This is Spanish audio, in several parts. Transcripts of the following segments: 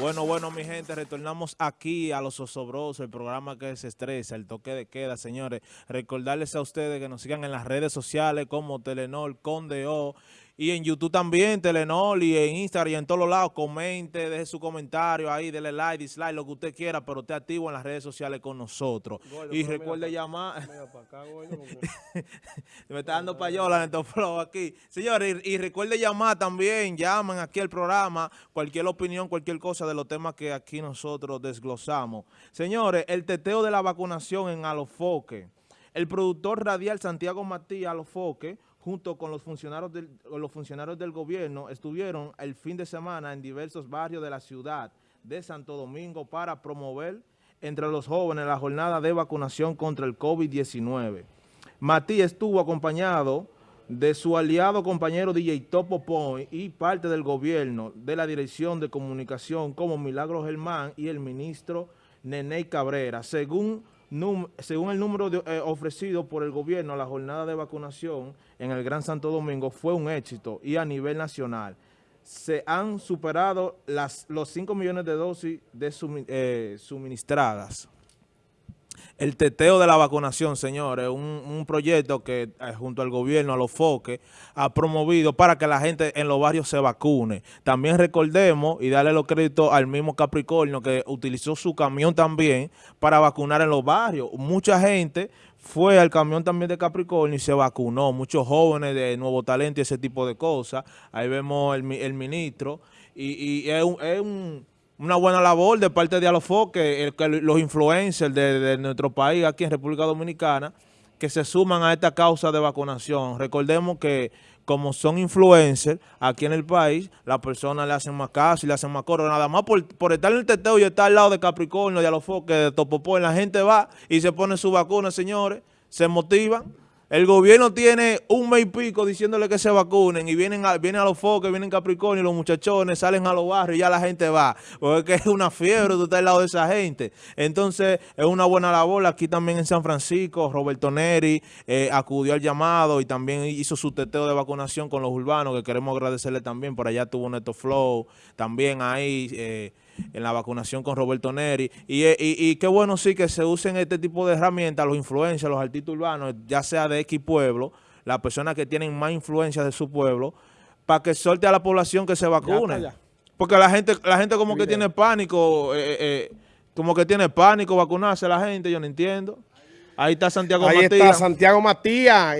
Bueno, bueno, mi gente, retornamos aquí a Los Osobrosos, el programa que se estresa, el toque de queda, señores. Recordarles a ustedes que nos sigan en las redes sociales como Telenor, Condeo y en YouTube también, Telenor, y en Instagram y en todos los lados. Comente, deje su comentario ahí, dele like, dislike, lo que usted quiera, pero esté activo en las redes sociales con nosotros. y recuerde llamar... Me está dando payola en flow aquí. Señores, y, y, recuerde llamar también, llaman aquí al programa, cualquier opinión, cualquier cosa de los temas que aquí nosotros desglosamos. Señores, el teteo de la vacunación en Alofoque. El productor radial Santiago Matías Alofoque junto con los funcionarios, del, los funcionarios del gobierno, estuvieron el fin de semana en diversos barrios de la ciudad de Santo Domingo para promover entre los jóvenes la jornada de vacunación contra el COVID-19. Matías estuvo acompañado de su aliado compañero DJ Topo y parte del gobierno de la Dirección de Comunicación como Milagro Germán y el ministro Nene Cabrera. Según según el número eh, ofrecido por el gobierno, la jornada de vacunación en el Gran Santo Domingo fue un éxito y a nivel nacional se han superado las, los 5 millones de dosis de eh, suministradas. El teteo de la vacunación, señores, un, un proyecto que eh, junto al gobierno, a los foques, ha promovido para que la gente en los barrios se vacune. También recordemos y darle los créditos al mismo Capricornio que utilizó su camión también para vacunar en los barrios. Mucha gente fue al camión también de Capricornio y se vacunó. Muchos jóvenes de nuevo talento y ese tipo de cosas. Ahí vemos el, el ministro y, y es un una buena labor de parte de Alofoque, el, que los influencers de, nuestro país aquí en República Dominicana, que se suman a esta causa de vacunación. Recordemos que como son influencers aquí en el país, las personas le hacen más caso y le hacen más coro. Nada más por, por estar en el teteo y estar al lado de Capricornio, de Alofoque, de Topopó, la gente va y se pone su vacuna, señores, se motivan el gobierno tiene un mes y pico diciéndole que se vacunen y vienen a, vienen a los foques, vienen Capricornio los muchachones salen a los barrios y ya la gente va. Porque es una fiebre, tú estás al lado de esa gente. Entonces, es una buena labor. Aquí también en San Francisco, Roberto Neri eh, acudió al llamado y también hizo su teteo de vacunación con los urbanos, que queremos agradecerle también. Por allá tuvo Neto Flow, también ahí... Eh, en la vacunación con Roberto Neri. Eh, y, y, qué bueno sí que se usen este tipo de herramientas, los influencers, los artistas urbanos, ya sea de X pueblo, las personas que tienen más influencia de su pueblo, para que suelte a la población que se vacune. Porque la gente la gente como que tiene pánico, eh, eh, como que tiene pánico vacunarse la gente, yo no entiendo. Ahí está Santiago Matías. Ahí está Santiago Matías,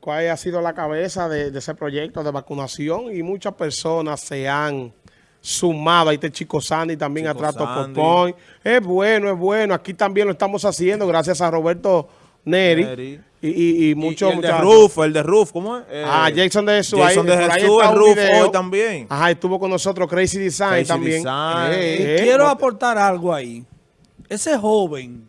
cuál ha sido la cabeza de, de ese proyecto de vacunación y muchas personas se han sumado. Ahí está el Chico Sandy también atrás Popón. Es bueno, es bueno. Aquí también lo estamos haciendo gracias a Roberto Neri. Y, y, muchos el de Ruf, el de Ruf, ¿cómo es? ah, eh, Jason de Jesús. Jason de Jesús, el Ruf hoy también. Ajá, estuvo con nosotros Crazy Design también. Eh, quiero aportar algo ahí. Ese joven,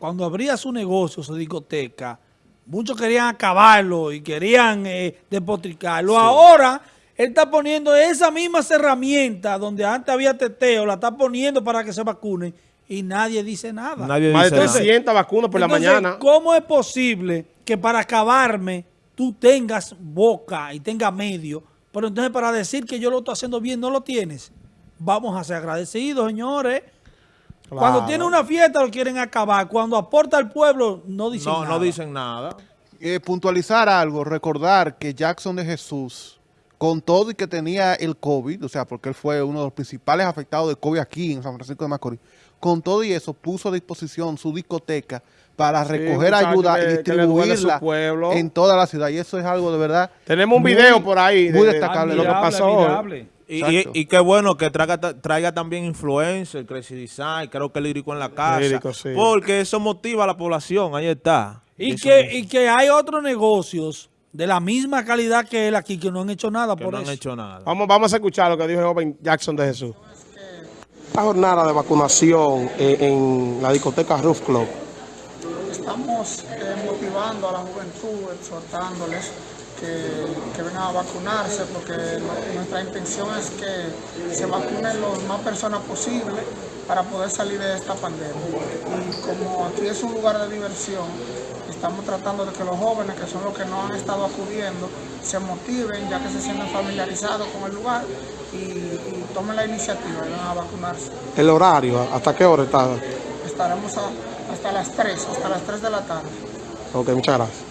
cuando abría su negocio, su discoteca, muchos querían acabarlo y querían eh, despotricarlo. Ahora él está poniendo esas mismas herramientas donde antes había teteo, la está poniendo para que se vacunen y nadie dice nada. Nadie Más de 300 vacunas por la mañana. ¿cómo es posible que para acabarme tú tengas boca y tengas medio, pero entonces para decir que yo lo estoy haciendo bien no lo tienes? Vamos a ser agradecidos, señores. Cuando tiene una fiesta lo quieren acabar. Cuando aporta al pueblo no dicen nada. No dicen nada. Eh, puntualizar algo, recordar que Jackson de Jesús con todo y que tenía el COVID, o sea, porque él fue uno de los principales afectados de COVID aquí en San Francisco de Macorís, con todo y eso puso a disposición su discoteca para recoger ayuda y distribuirla en toda la ciudad. Y eso es algo de verdad Tenemos un video por ahí muy destacable. lo que pasó Y, qué bueno que traiga, traiga también influencer, Crazy Design, creo que lírico en la casa, porque eso motiva a la población, ahí está. Y, que, y que hay otros negocios de la misma calidad que él aquí, que no han hecho nada por no han hecho nada. Vamos, vamos a escuchar lo que dijo el joven Jackson de Jesús. La jornada de vacunación en, la discoteca Roof Club. Estamos eh, motivando a la juventud, exhortándoles que, vengan a vacunarse porque nuestra intención es que se vacunen lo más personas posible para poder salir de esta pandemia. Y como aquí es un lugar de diversión, estamos tratando de que los jóvenes, que son los que no han estado acudiendo, se motiven ya que se sienten familiarizados con el lugar y, tomen la iniciativa y vengan a vacunarse. El horario, ¿hasta qué hora está? Estaremos a- hasta las 3, hasta las 3 de la tarde. Ok, muchas gracias.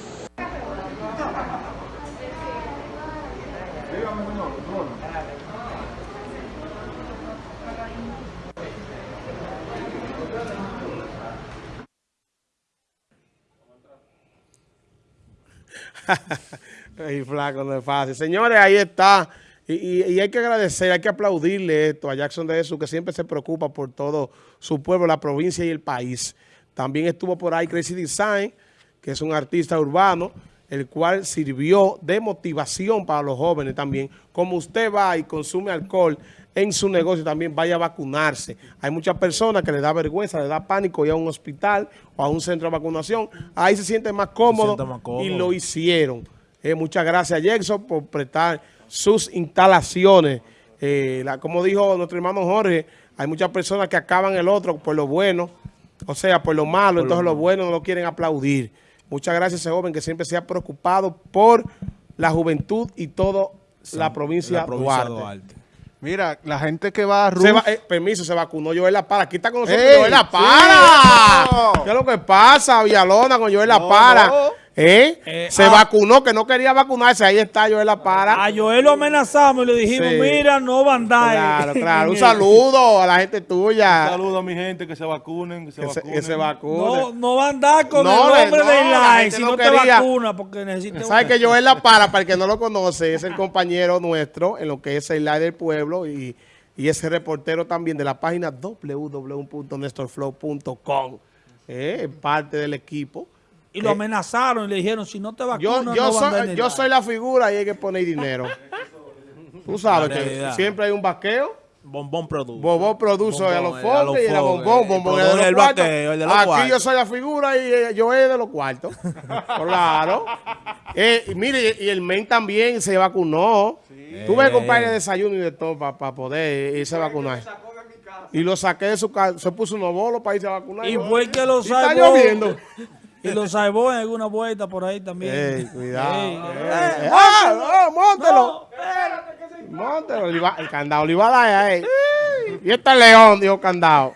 Ay, flaco, no es fácil. Señores, ahí está. Y, y- y hay que agradecer, hay que aplaudirle esto a Jackson de Jesús, que siempre se preocupa por todo su pueblo, la provincia y el país. También estuvo por ahí Crazy Design, que es un artista urbano, el cual sirvió de motivación para los jóvenes también. Como usted va y consume alcohol en su negocio, también vaya a vacunarse. Hay muchas personas que le da vergüenza, le da pánico ir a un hospital o a un centro de vacunación. Ahí se siente más cómodo, siente más cómodo. y lo hicieron. Eh, muchas gracias, Jackson, por prestar sus instalaciones. Eh, la- como dijo nuestro hermano Jorge, hay muchas personas que acaban el otro por lo bueno, o sea, por lo malo, entonces lo bueno no lo quieren aplaudir. Muchas gracias a ese joven que siempre se ha preocupado por la juventud y toda la provincia, la provincia de Duarte. Duarte. Mira, la gente que va a Se Ruf, va- eh, permiso, se vacunó Joel La Para. Aquí está con nosotros ¡Ey! Joel La Sí, Para. ¿Qué es lo que pasa, Villalona, con Joel La No, Para? no. ¿Eh? Eh, se ah. vacunó, que no quería vacunarse. Ahí está Joel La Para. A Joel lo amenazamos y le dijimos, Sí. mira, no va a andar. Claro, claro. Un saludo a la gente tuya. Saludo a mi gente que se vacunen, que se Que se, vacunen. que se vacune. No, no va a andar con No, el nombre no, de gente si no no, te quería. vacuna porque necesita ¿Sabe que Joel La Para, para el que no lo conoce, es el compañero nuestro en lo que es el live del pueblo y, y es el reportero también de la página www.nestorflow.com. Eh, parte del equipo. Y lo amenazaron y le dijeron, si no te Yo, vacunas, yo, no va a andar soy, yo soy la figura y hay que poner dinero. Tú sabes que siempre hay un vaqueo. Bombón Produce. Bombón produce a los Bombón, eh, a los foques y era bombón, bombón El de los vaqueo, el de los Aquí cuartos. yo soy la figura y eh, yo es de los cuartos. claro. Eh, mire, y el men también se vacunó. Tuve que comprarle desayuno y de todo para poder irse a vacunar. Y lo saqué de su casa, se puso unos bolos para irse a vacunar. Y fue el que lo Y está lloviendo. Y lo salvó en alguna vuelta por ahí también. Ey, cuidado. Ey, Ey, eh, ey. ¡Ah! ¡Ah! ¡Móntelo! Iba- El candado le iba a dar a él. Y este león, dijo candado.